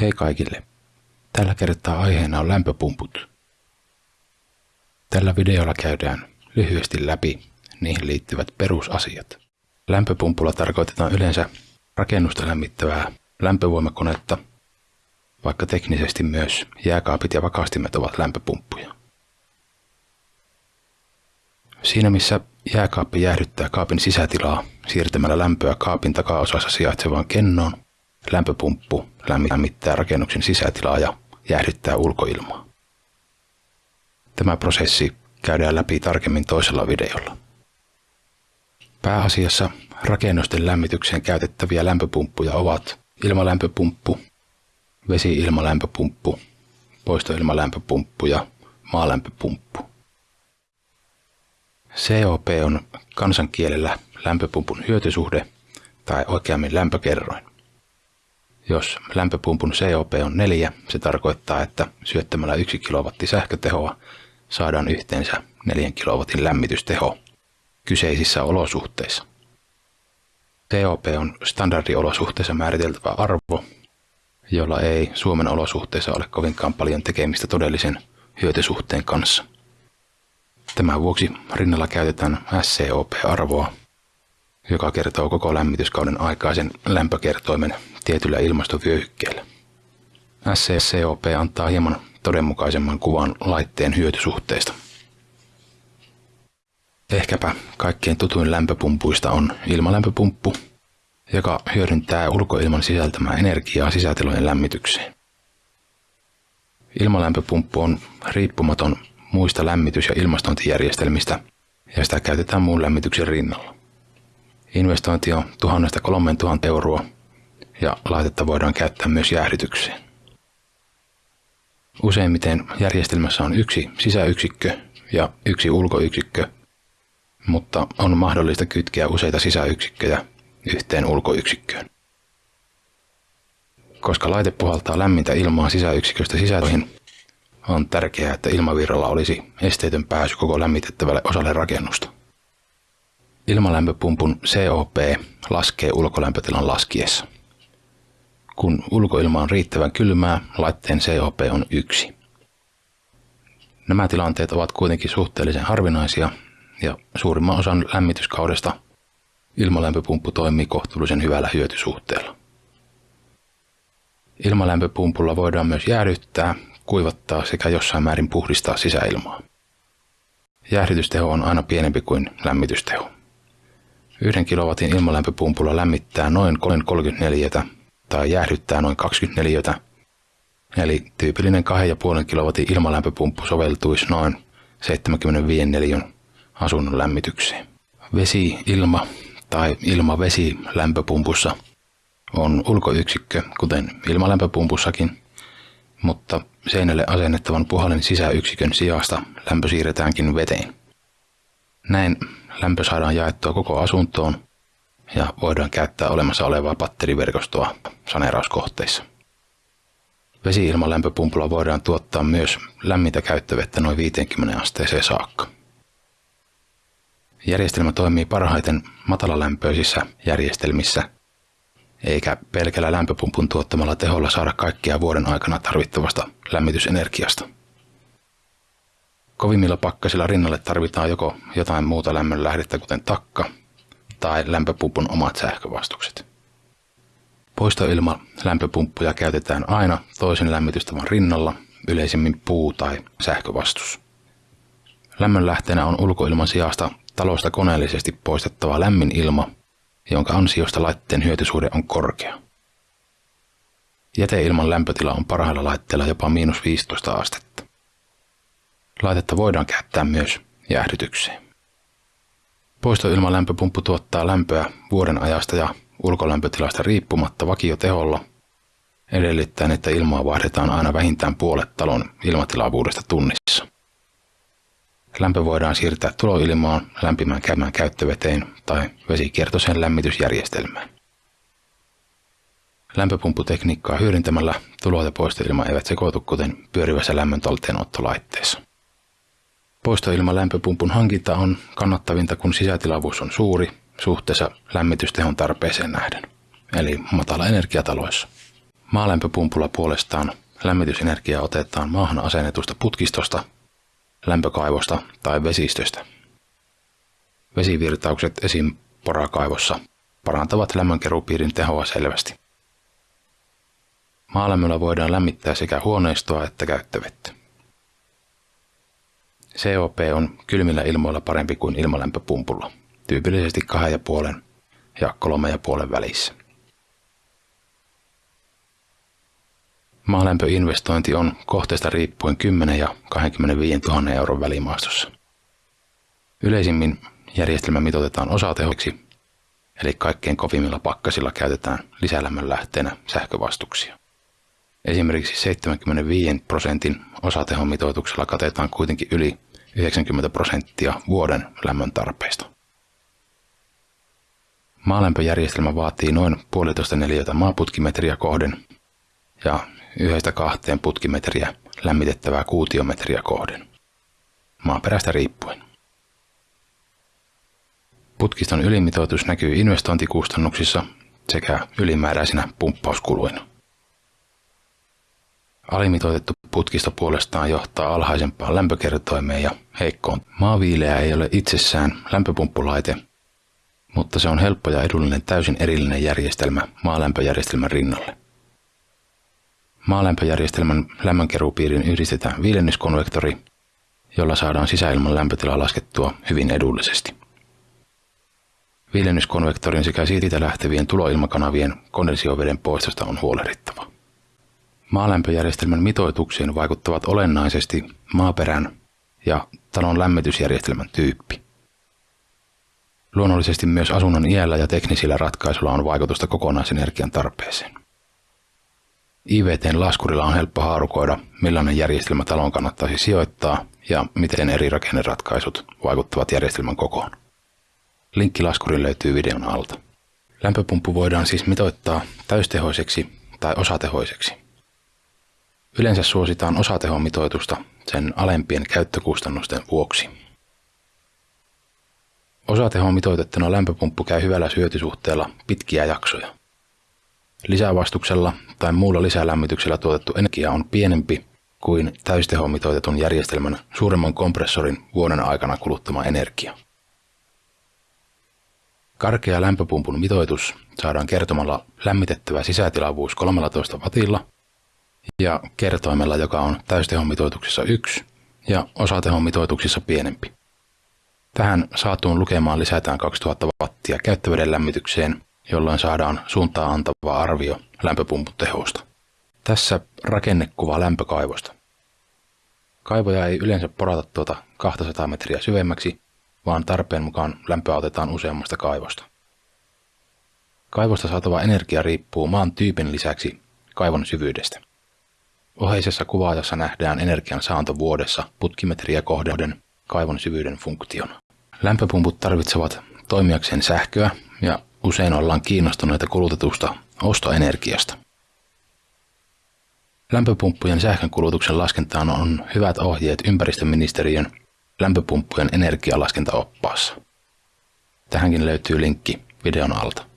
Hei kaikille! Tällä kertaa aiheena on lämpöpumput. Tällä videolla käydään lyhyesti läpi niihin liittyvät perusasiat. Lämpöpumpulla tarkoitetaan yleensä rakennusta lämmittävää lämpövoimakonetta, vaikka teknisesti myös jääkaapit ja vakastimet ovat lämpöpumppuja. Siinä missä jääkaappi jäähdyttää kaapin sisätilaa siirtämällä lämpöä kaapin takaosassa sijaitsevaan kennoon, lämpöpumppu lämmittää rakennuksen sisätilaa ja jäähdyttää ulkoilmaa. Tämä prosessi käydään läpi tarkemmin toisella videolla. Pääasiassa rakennusten lämmitykseen käytettäviä lämpöpumppuja ovat ilmalämpöpumppu, vesi-ilmalämpöpumppu, poistoilmalämpöpumppu ja maalämpöpumppu. COP on kansankielellä lämpöpumpun hyötysuhde tai oikeammin lämpökerroin. Jos lämpöpumpun COP on 4, se tarkoittaa, että syöttämällä 1 kW sähkötehoa saadaan yhteensä 4 kW lämmitysteho kyseisissä olosuhteissa. COP on standardiolosuhteissa määriteltävä arvo, jolla ei Suomen olosuhteissa ole kovinkaan paljon tekemistä todellisen hyötysuhteen kanssa. Tämän vuoksi rinnalla käytetään SCOP-arvoa, joka kertoo koko lämmityskauden aikaisen lämpökertoimen tietyllä ilmastovyöhykkeellä. SCCOP antaa hieman todenmukaisemman kuvan laitteen hyötysuhteesta. Ehkäpä kaikkein tutuin lämpöpumpuista on ilmalämpöpumppu, joka hyödyntää ulkoilman sisältämää energiaa sisätilojen lämmitykseen. Ilmalämpöpumppu on riippumaton muista lämmitys- ja ilmastointijärjestelmistä ja sitä käytetään muun lämmityksen rinnalla. Investointi on 1000-3000 euroa ja laitetta voidaan käyttää myös jäähdytykseen. Useimmiten järjestelmässä on yksi sisäyksikkö ja yksi ulkoyksikkö, mutta on mahdollista kytkeä useita sisäyksikköjä yhteen ulkoyksikköön. Koska laite puhaltaa lämmintä ilmaa sisäyksiköstä sisältöihin, on tärkeää, että ilmavirralla olisi esteetön pääsy koko lämmitettävälle osalle rakennusta. Ilmalämpöpumpun COP laskee ulkolämpötilan laskiessa. Kun ulkoilma on riittävän kylmää, laitteen COP on yksi. Nämä tilanteet ovat kuitenkin suhteellisen harvinaisia ja suurimman osan lämmityskaudesta ilmalämpöpumppu toimii kohtuullisen hyvällä hyötysuhteella. Ilmalämpöpumpulla voidaan myös jäähdyttää, kuivattaa sekä jossain määrin puhdistaa sisäilmaa. Jäähdytysteho on aina pienempi kuin lämmitysteho. Yhden kilowatin ilmalämpöpumpulla lämmittää noin 34 tai jäähdyttää noin 24 Eli tyypillinen 2,5 kW ilmalämpöpumppu soveltuisi noin 75 neliön asunnon lämmitykseen. Vesi, ilma tai ilma-vesi lämpöpumpussa on ulkoyksikkö, kuten ilmalämpöpumpussakin, mutta seinälle asennettavan puhallin sisäyksikön sijasta lämpö siirretäänkin veteen. Näin lämpö saadaan jaettua koko asuntoon ja voidaan käyttää olemassa olevaa batteriverkostoa saneerauskohteissa. Vesi-ilmalämpöpumpulla voidaan tuottaa myös lämmintä käyttövettä noin 50 asteeseen saakka. Järjestelmä toimii parhaiten matalalämpöisissä järjestelmissä, eikä pelkällä lämpöpumpun tuottamalla teholla saada kaikkia vuoden aikana tarvittavasta lämmitysenergiasta. Kovimmilla pakkasilla rinnalle tarvitaan joko jotain muuta lämmönlähdettä kuten takka tai lämpöpumpun omat sähkövastukset. Poistoilma lämpöpumppuja käytetään aina toisen lämmitystavan rinnalla, yleisemmin puu- tai sähkövastus. Lämmönlähteenä on ulkoilman sijasta talosta koneellisesti poistettava lämmin ilma, jonka ansiosta laitteen hyötysuhde on korkea. Jäteilman lämpötila on parhailla laitteilla jopa miinus 15 astetta. Laitetta voidaan käyttää myös jäähdytykseen. Poistoilmalämpöpumppu tuottaa lämpöä vuoden ajasta ja ulkolämpötilasta riippumatta vakioteholla, edellyttäen, että ilmaa vaihdetaan aina vähintään puolet talon ilmatilavuudesta tunnissa. Lämpö voidaan siirtää tuloilmaan lämpimään käymään käyttöveteen tai vesikiertoiseen lämmitysjärjestelmään. Lämpöpumpputekniikkaa hyödyntämällä tulo- ja poistoilma eivät sekoitu kuten pyörivässä lämmön talteenottolaitteessa. Poistoilman lämpöpumpun hankinta on kannattavinta, kun sisätilavuus on suuri suhteessa lämmitystehon tarpeeseen nähden, eli matala energiataloissa. Maalämpöpumpulla puolestaan lämmitysenergia otetaan maahan asennetusta putkistosta, lämpökaivosta tai vesistöstä. Vesivirtaukset esim. porakaivossa parantavat lämmönkerupiirin tehoa selvästi. Maalämmöllä voidaan lämmittää sekä huoneistoa että käyttövettä. COP on kylmillä ilmoilla parempi kuin ilmalämpöpumpulla, tyypillisesti 2,5 ja 3,5 välissä. Maalämpöinvestointi on kohteesta riippuen 10 ja 25 000 euron välimaastossa. Yleisimmin järjestelmä mitoitetaan osatehoksi, eli kaikkein kovimmilla pakkasilla käytetään lisälämmön lähteenä sähkövastuksia. Esimerkiksi 75 prosentin osatehomitoituksella katetaan kuitenkin yli 90 prosenttia vuoden lämmön tarpeista. Maalämpöjärjestelmä vaatii noin puolitoista neliötä maaputkimetriä kohden ja yhdestä kahteen putkimetriä lämmitettävää kuutiometriä kohden, maaperästä riippuen. Putkiston ylimitoitus näkyy investointikustannuksissa sekä ylimääräisinä pumppauskuluina. Alimitoitettu putkisto puolestaan johtaa alhaisempaan lämpökertoimeen ja heikkoon. Maaviileä ei ole itsessään lämpöpumppulaite, mutta se on helppo ja edullinen täysin erillinen järjestelmä maalämpöjärjestelmän rinnalle. Maalämpöjärjestelmän lämmönkeruupiiriin yhdistetään viilennyskonvektori, jolla saadaan sisäilman lämpötila laskettua hyvin edullisesti. Viilennyskonvektorin sekä siitä lähtevien tuloilmakanavien kondensio-veden poistosta on huolehdittava. Maalämpöjärjestelmän mitoituksiin vaikuttavat olennaisesti maaperän ja talon lämmitysjärjestelmän tyyppi. Luonnollisesti myös asunnon iällä ja teknisillä ratkaisuilla on vaikutusta kokonaisenergian tarpeeseen. IVTn laskurilla on helppo haarukoida, millainen järjestelmä talon kannattaisi sijoittaa ja miten eri rakenneratkaisut vaikuttavat järjestelmän kokoon. Linkki laskuriin löytyy videon alta. Lämpöpumppu voidaan siis mitoittaa täystehoiseksi tai osatehoiseksi. Yleensä suositaan osatehomitoitusta sen alempien käyttökustannusten vuoksi. Osatehon mitoitettuna lämpöpumppu käy hyvällä syötysuhteella pitkiä jaksoja. Lisävastuksella tai muulla lisälämmityksellä tuotettu energia on pienempi kuin täystehomitoitetun järjestelmän suuremman kompressorin vuoden aikana kuluttama energia. Karkea lämpöpumpun mitoitus saadaan kertomalla lämmitettävä sisätilavuus 13 wattilla ja kertoimella, joka on täystehomitoituksessa 1 ja osatehomitoituksissa pienempi. Tähän saatuun lukemaan lisätään 2000 wattia käyttöveden lämmitykseen, jolloin saadaan suuntaa antava arvio lämpöpumpun tehosta. Tässä rakennekuva lämpökaivosta. Kaivoja ei yleensä porata tuota 200 metriä syvemmäksi, vaan tarpeen mukaan lämpöä otetaan useammasta kaivosta. Kaivosta saatava energia riippuu maan tyypin lisäksi kaivon syvyydestä. Oheisessa kuvaajassa nähdään energian saanto vuodessa putkimetriä kohden kaivon syvyyden funktiona. Lämpöpumput tarvitsevat toimijakseen sähköä ja usein ollaan kiinnostuneita kulutetusta ostoenergiasta. Lämpöpumppujen sähkönkulutuksen laskentaan on hyvät ohjeet ympäristöministeriön lämpöpumppujen energialaskentaoppaassa. Tähänkin löytyy linkki videon alta.